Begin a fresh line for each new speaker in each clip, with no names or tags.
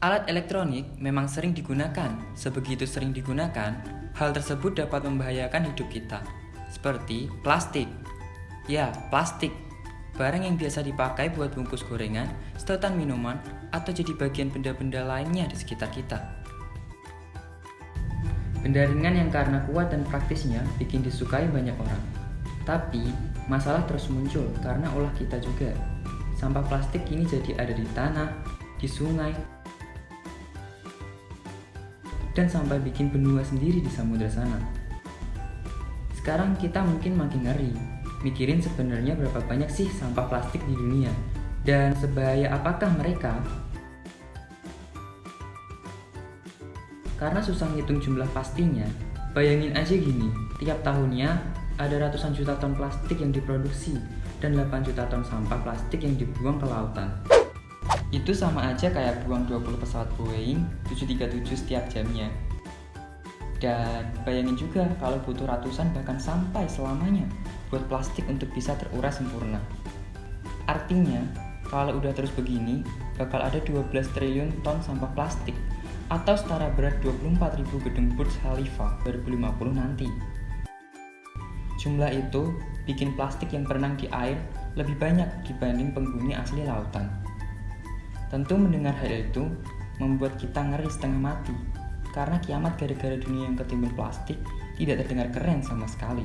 Alat elektronik memang sering digunakan. Sebegitu sering digunakan, hal tersebut dapat membahayakan hidup kita. Seperti plastik. Ya, plastik. Barang yang biasa dipakai buat bungkus gorengan, sedotan minuman, atau jadi bagian benda-benda lainnya di sekitar kita. Benda ringan yang karena kuat dan praktisnya bikin disukai banyak orang. Tapi, masalah terus muncul karena ulah kita juga. Sampah plastik ini jadi ada di tanah, di sungai, dan sampai bikin benua sendiri di samudera sana. Sekarang kita mungkin makin ngeri, mikirin sebenarnya berapa banyak sih sampah plastik di dunia, dan sebahaya apakah mereka? Karena susah ngitung jumlah pastinya, bayangin aja gini, tiap tahunnya ada ratusan juta ton plastik yang diproduksi, dan 8 juta ton sampah plastik yang dibuang ke lautan. Itu sama aja kayak buang 20 pesawat Boeing 737 setiap jamnya. Dan bayangin juga kalau butuh ratusan bahkan sampai selamanya buat plastik untuk bisa terurai sempurna. Artinya, kalau udah terus begini, bakal ada 12 triliun ton sampah plastik atau setara berat 24.000 gedung Burj Khalifa 2050 nanti. Jumlah itu bikin plastik yang berenang di air lebih banyak dibanding penghuni asli lautan. Tentu mendengar hal itu membuat kita ngeri setengah mati karena kiamat gara-gara dunia yang ketimbun plastik tidak terdengar keren sama sekali.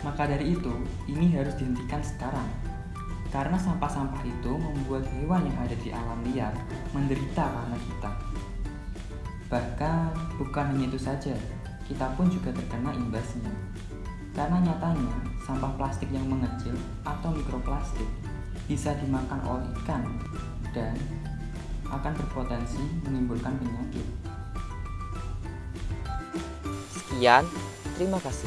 Maka dari itu, ini harus dihentikan sekarang. Karena sampah-sampah itu membuat hewan yang ada di alam liar menderita karena kita. Bahkan bukan hanya itu saja, kita pun juga terkena imbasnya. Karena nyatanya, sampah plastik yang mengecil atau mikroplastik bisa dimakan oleh ikan dan akan berpotensi menimbulkan penyakit.
Sekian, terima kasih.